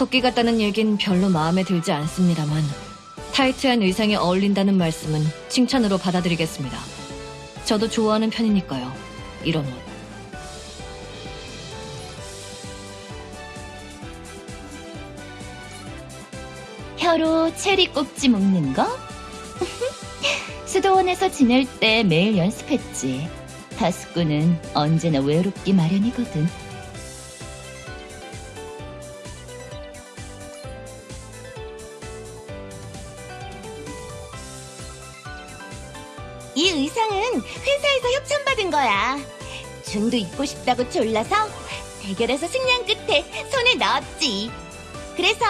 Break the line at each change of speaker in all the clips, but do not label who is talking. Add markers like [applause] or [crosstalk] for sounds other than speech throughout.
토끼 같다는 얘긴 별로 마음에 들지 않습니다만 타이트한 의상에 어울린다는 말씀은 칭찬으로 받아들이겠습니다. 저도 좋아하는 편이니까요. 이런 옷.
혀로 체리 꼭지 먹는 거? [laughs] 수도원에서 지낼 때 매일 연습했지. 다스꾸는 언제나 외롭기 마련이거든. 이 의상은 회사에서 협찬받은 거야. 준도 입고 싶다고 졸라서 대결에서 승리한 끝에 손에 넣었지. 그래서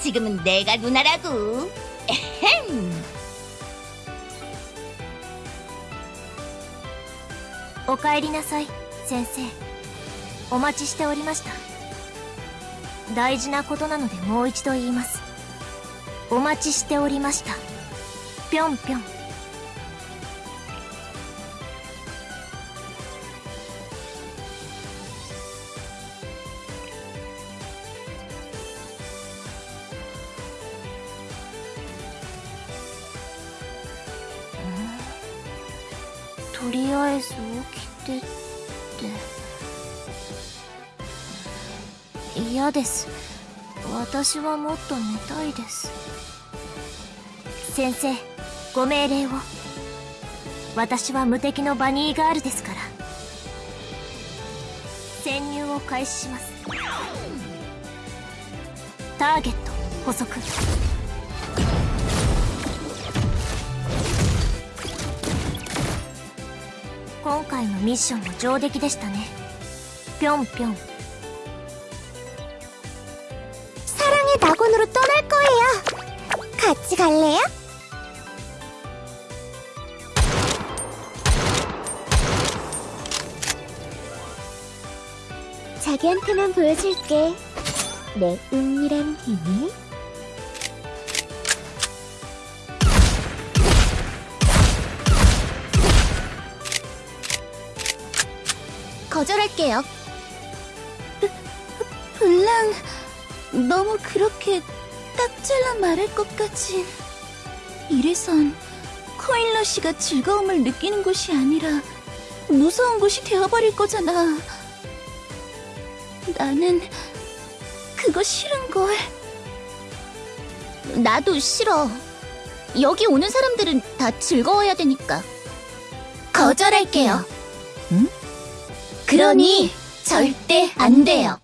지금은 내가 누나라고. 에헴.
お帰りなさい先生お待ちしておりました大事なことなのでもう一度言いますお待ちしておりましたぴょんぴょん とりあえず起きてって。嫌です。私はもっと寝たいです。先生ご命令を。私は無敵のバニーガールですから。潜入を開始します。ターゲット捕捉回のミッションも上出来でしたねぴょんぴょん
사랑의 낙원으로 떠날 거예요. 같이 갈래요? 자기한테만 보여줄게. 내 은밀한 비밀. 거절할게요. 블랑, 너무 그렇게 딱 잘라 말할 것까진. 이래선 코일러 씨가 즐거움을 느끼는 곳이 아니라 무서운 곳이 되어버릴 거잖아. 나는 그거 싫은걸. 나도 싫어. 여기 오는 사람들은 다 즐거워야 되니까. 거절할게요. 응? 그러니 절대 안 돼요.